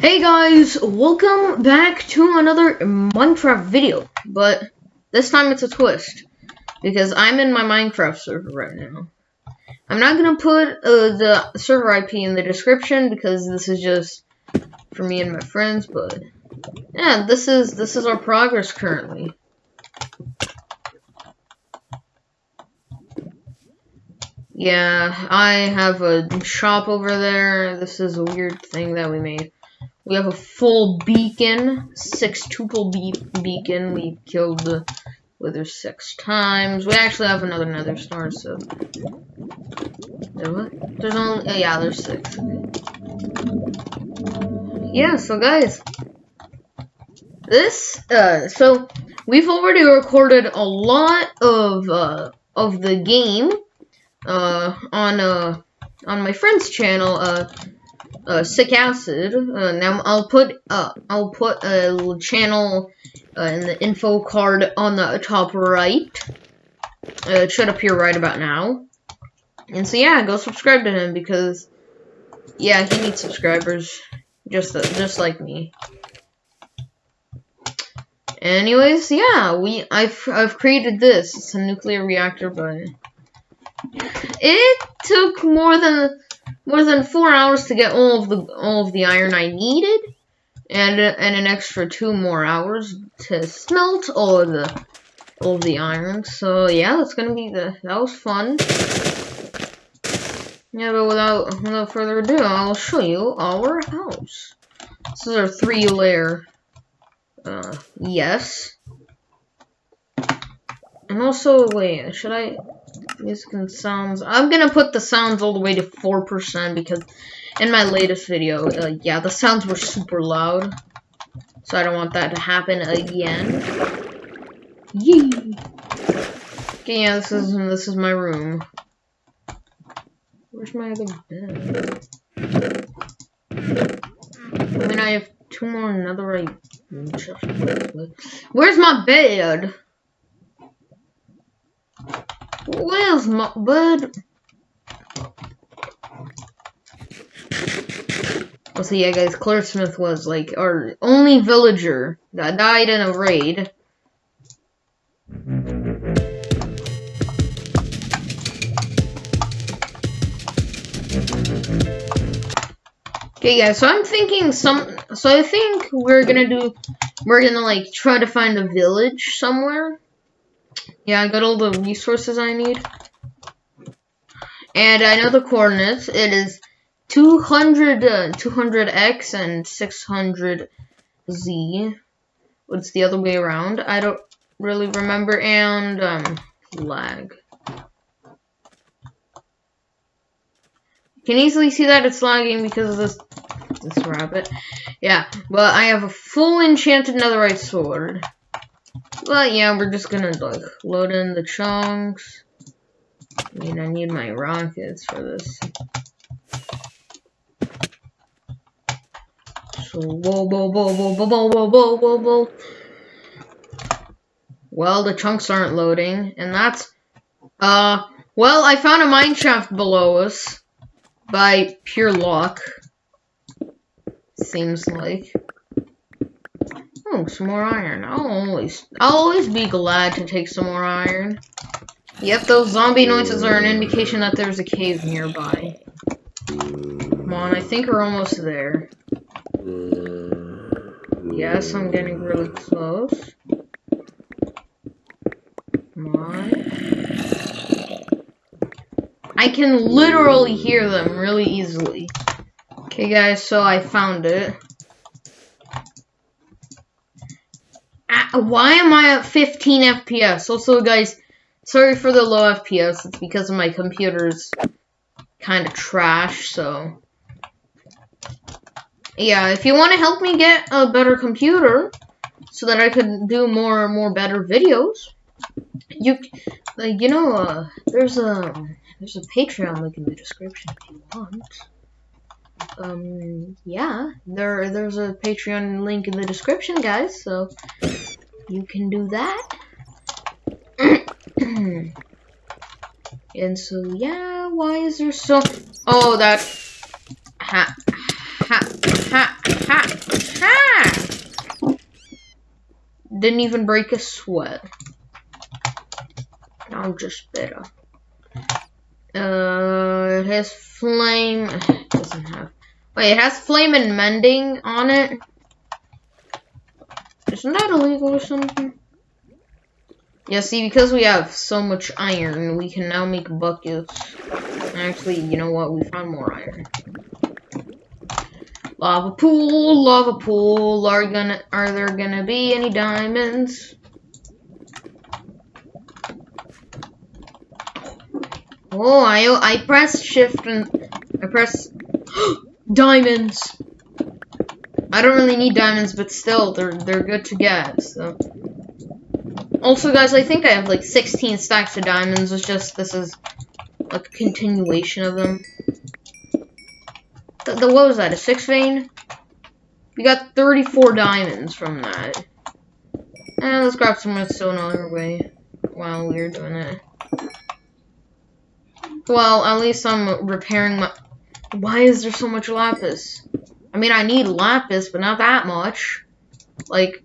Hey guys, welcome back to another Minecraft video, but this time it's a twist, because I'm in my Minecraft server right now. I'm not gonna put uh, the server IP in the description because this is just for me and my friends, but yeah, this is this is our progress currently. Yeah, I have a shop over there. This is a weird thing that we made. We have a full beacon, six tuple be beacon. We killed the wither six times. We actually have another nether star, so. There's only, oh, yeah, there's six. Yeah, so guys. This, uh, so we've already recorded a lot of, uh, of the game uh, on uh, on my friend's channel, uh, uh, Sick Acid. Uh, now I'll put uh, I'll put a channel uh, in the info card on the top right. Uh, it should appear right about now. And so yeah, go subscribe to him because yeah, he needs subscribers, just just like me. Anyways, yeah, we I've I've created this. It's a nuclear reactor, but it took more than more than four hours to get all of the all of the iron I needed, and and an extra two more hours to smelt all of the all of the iron. So yeah, that's gonna be the that was fun. Yeah, but without without further ado, I'll show you our house. This is our three layer. Uh, yes. And also, wait, should I? Music and sounds. I'm gonna put the sounds all the way to 4% because in my latest video, uh, yeah, the sounds were super loud. So I don't want that to happen again. Yee! Okay, yeah, this is this is my room. Where's my other bed? I mean, I have two more netherite. Where's my bed? Where's my bed? Oh, so yeah, guys, Claire Smith was like our only villager that died in a raid. Okay, guys, so I'm thinking some, so I think we're gonna do, we're gonna like try to find a village somewhere. Yeah, I got all the resources I need. And I know the coordinates. It is 200, uh, 200x and 600z. What's the other way around? I don't really remember. And, um, lag. You can easily see that it's lagging because of this this rabbit. Yeah, but I have a full enchanted netherite sword. But yeah, we're just gonna like load in the chunks. I mean, I need my rockets for this. So whoa, whoa, whoa, whoa, whoa, whoa, whoa, whoa, whoa, whoa. Well, the chunks aren't loading, and that's uh. Well, I found a mine shaft below us by pure luck. Seems like. Oh, some more iron. I'll always, I'll always be glad to take some more iron. Yep, those zombie noises are an indication that there's a cave nearby. Come on, I think we're almost there. Yes, I'm getting really close. Come on. I can literally hear them really easily. Okay, guys, so I found it. Why am I at 15 FPS? Also, guys, sorry for the low FPS. It's because of my computer's kind of trash, so... Yeah, if you want to help me get a better computer, so that I could do more more better videos, you, you know, uh, there's a, there's a Patreon link in the description if you want um yeah there there's a patreon link in the description guys so you can do that. and so, yeah, why is there so... Oh, that... Ha, ha, ha, ha, ha! Didn't even break a sweat. I'm just better. Uh, it has flame. It doesn't have. Wait, it has flame and mending on it. Isn't that illegal or something? Yeah, see, because we have so much iron, we can now make buckets. Actually, you know what? We found more iron. Lava pool, lava pool. Are gonna are there gonna be any diamonds? Oh, I I pressed shift and I press diamonds. I don't really need diamonds, but still, they're they're good to get. So. Also, guys, I think I have like 16 stacks of diamonds. It's just this is like a continuation of them. The, the what was that? A six vein? We got 34 diamonds from that. And let's grab some redstone on our way while we're doing it. Well, at least I'm repairing my. Why is there so much lapis? I mean, I need lapis, but not that much. Like,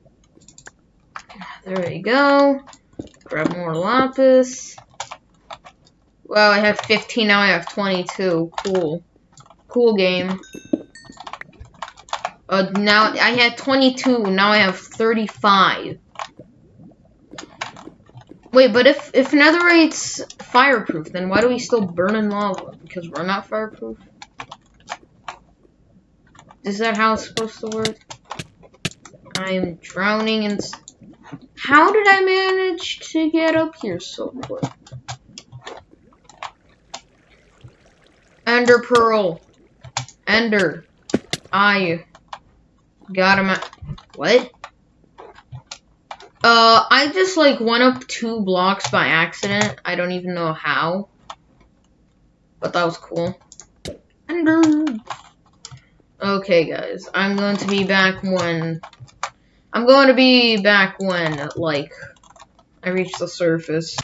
there we go. Grab more lapis. Wow, I have 15, now I have 22. Cool. Cool game. Uh, now, I had 22, now I have 35. Wait, but if, if netherite's fireproof, then why do we still burn in lava? Because we're not fireproof? Is that how it's supposed to work? I am drowning in... How did I manage to get up here so quick? Ender Pearl. Ender. I got him at... What? Uh, I just, like, went up two blocks by accident. I don't even know how. But that was cool. Ender. Okay, guys. I'm going to be back when... I'm going to be back when, like, I reach the surface.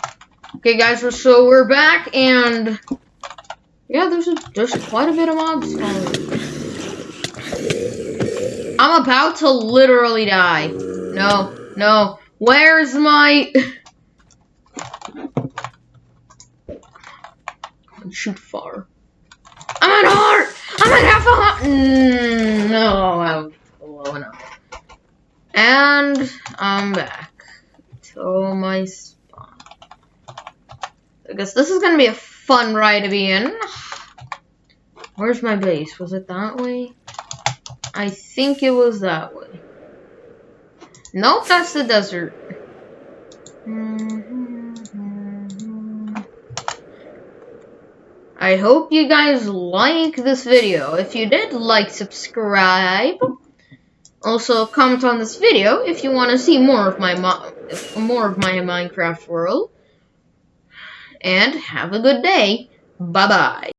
Okay, guys, so we're back, and... Yeah, there's a, there's quite a bit of mobs I'm about to literally die. No, no. Where's my... shoot far. At half a heart! Mm, no, I'm blowing up. And I'm back to my spawn. I guess this is gonna be a fun ride to be in. Where's my base? Was it that way? I think it was that way. Nope, that's the desert. I hope you guys like this video. If you did, like, subscribe. Also, comment on this video if you want to see more of my more of my Minecraft world. And have a good day. Bye bye.